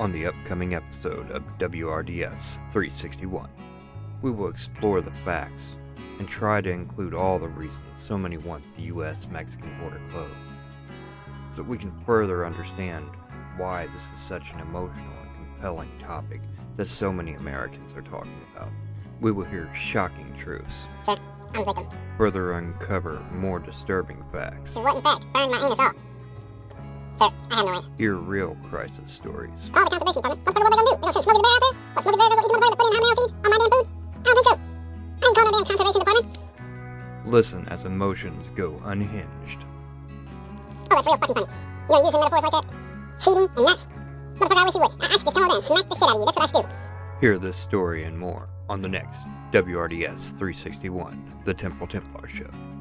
On the upcoming episode of WRDS 361, we will explore the facts and try to include all the reasons so many want the US Mexican border closed, so that we can further understand why this is such an emotional and compelling topic that so many Americans are talking about. We will hear shocking truths, Sir, further uncover more disturbing facts, Who what in fact my anus off. Hear real crisis stories, Call the conservation department. What, what, what they gonna do? They gonna send Smokey the Bear out there? What, Smokey the Bear gonna go eat the put in hot seeds on my damn food? I don't think so. I ain't calling no damn conservation department. listen as emotions go unhinged. Oh, that's real fucking funny. You know, using metaphors like that? Cheating and nuts? Motherfucker, I wish you would. I, I should just come over and smack the shit out of you. That's what I should do. Hear this story and more on the next WRDS 361, The Temple Templar Show.